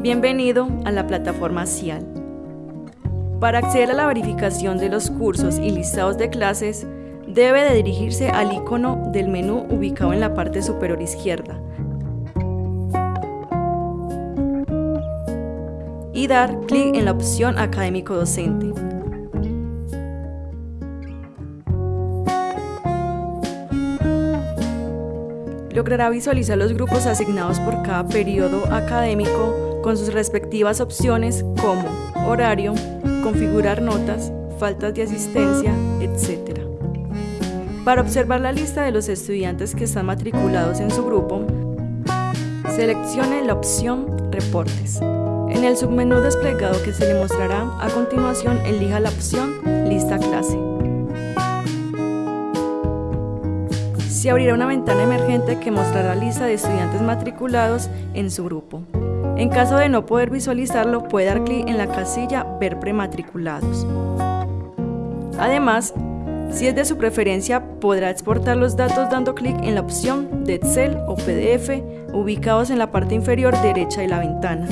Bienvenido a la plataforma CIAL. Para acceder a la verificación de los cursos y listados de clases, debe de dirigirse al icono del menú ubicado en la parte superior izquierda y dar clic en la opción Académico Docente. Logrará visualizar los grupos asignados por cada periodo académico con sus respectivas opciones como horario, configurar notas, faltas de asistencia, etc. Para observar la lista de los estudiantes que están matriculados en su grupo, seleccione la opción Reportes. En el submenú desplegado que se le mostrará a continuación, elija la opción Lista clase. Se abrirá una ventana emergente que mostrará la lista de estudiantes matriculados en su grupo. En caso de no poder visualizarlo, puede dar clic en la casilla Ver prematriculados. Además, si es de su preferencia, podrá exportar los datos dando clic en la opción de Excel o PDF ubicados en la parte inferior derecha de la ventana.